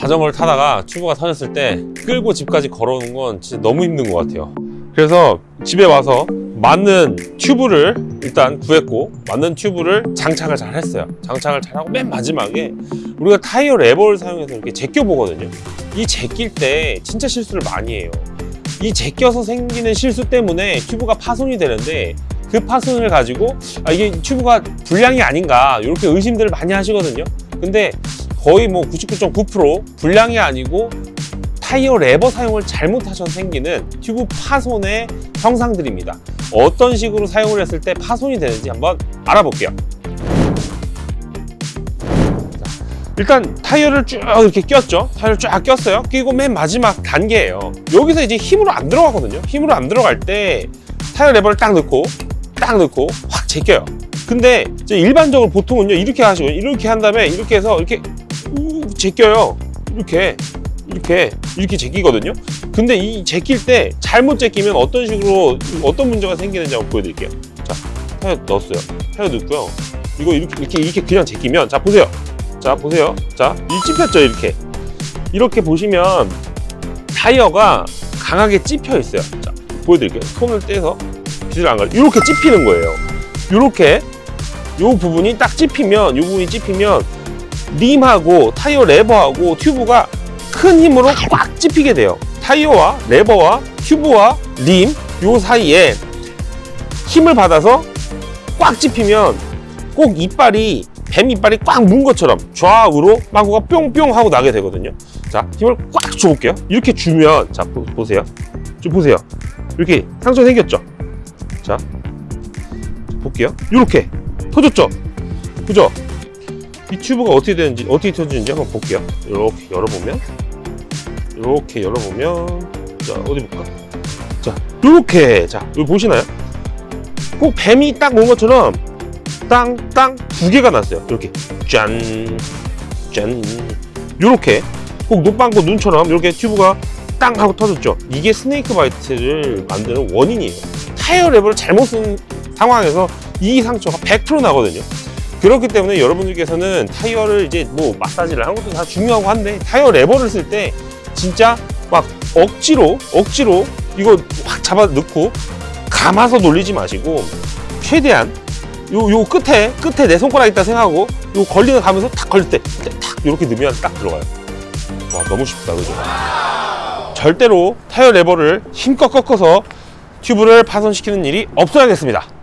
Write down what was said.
자전거를 타다가 튜브가 터졌을 때 끌고 집까지 걸어오는 건 진짜 너무 힘든 것 같아요. 그래서 집에 와서 맞는 튜브를 일단 구했고 맞는 튜브를 장착을 잘 했어요. 장착을 잘하고 맨 마지막에 우리가 타이어 레버를 사용해서 이렇게 제껴 보거든요. 이 제낄 때 진짜 실수를 많이 해요. 이 제껴서 생기는 실수 때문에 튜브가 파손이 되는데 그 파손을 가지고 아, 이게 튜브가 불량이 아닌가 이렇게 의심들을 많이 하시거든요. 근데 거의 뭐 99.9% 불량이 아니고 타이어 레버 사용을 잘못하셔서 생기는 튜브 파손의 형상들입니다. 어떤 식으로 사용을 했을 때 파손이 되는지 한번 알아볼게요. 자, 일단 타이어를 쭉 이렇게 꼈죠? 타이어를 쫙 꼈어요. 끼고 맨 마지막 단계예요. 여기서 이제 힘으로 안 들어가거든요. 힘으로 안 들어갈 때 타이어 레버를 딱 넣고 딱 넣고 확 제껴요. 근데 일반적으로 보통은요 이렇게 하시고 이렇게 한 다음에 이렇게 해서 이렇게 우 제껴요. 이렇게 이렇게 이렇게 제끼거든요. 근데 이 제낄 때 잘못 제끼면 어떤 식으로 어떤 문제가 생기는지 한번 보여드릴게요. 자 타이어 넣었어요. 타이어 넣고요. 이거 이렇게 이렇게 이렇게 그냥 제끼면 자 보세요. 자 보세요. 자이 찝혔죠 이렇게. 이렇게 보시면 타이어가 강하게 찝혀 있어요. 자 보여드릴게요. 손을 떼서 빛을 안 가려. 이렇게 찝히는 거예요. 이렇게 요 부분이 딱 찝히면 요 부분이 찝히면 림하고 타이어 레버하고 튜브가 큰 힘으로 꽉 찝히게 돼요. 타이어와 레버와 튜브와 림 요 사이에 힘을 받아서 꽉 찝히면 꼭 이빨이 뱀 이빨이 꽉 문 것처럼 좌우로 망고가 뿅뿅 하고 나게 되거든요. 자 힘을 꽉 줘볼게요. 이렇게 주면 자 보, 보세요. 좀 보세요. 이렇게 상처 생겼죠? 자 볼게요. 이렇게. 터졌죠? 그죠 이 튜브가 어떻게 되는지 어떻게 터지는지 한번 볼게요. 이렇게 열어보면 이렇게 열어보면 자 어디 볼까? 자 이렇게. 자 여기 보시나요? 꼭 뱀이 딱 온 것처럼 땅 땅 두 개가 났어요. 이렇게. 짠짠. 이렇게. 꼭 노빵고 눈처럼 이렇게 튜브가 땅 하고 터졌죠. 이게 snake bite를 만드는 원인이에요. 타이어 레버를 잘못 쓴 상황에서 이 상처가 100% 나거든요 그렇기 때문에 여러분들께서는 타이어를 이제 뭐 마사지를 하는 것도 다 중요하고 한데 타이어 레버를 쓸 때 진짜 막 억지로 억지로 이거 확 잡아 넣고 감아서 놀리지 마시고 최대한 요, 요 끝에 끝에 내 손가락 있다 생각하고 요 걸리는 가면서 탁 걸릴 때탁 이렇게 넣으면 딱 들어가요. 와 너무 쉽다 그죠? 절대로 타이어 레버를 힘껏 꺾어서 튜브를 파손시키는 일이 없어야겠습니다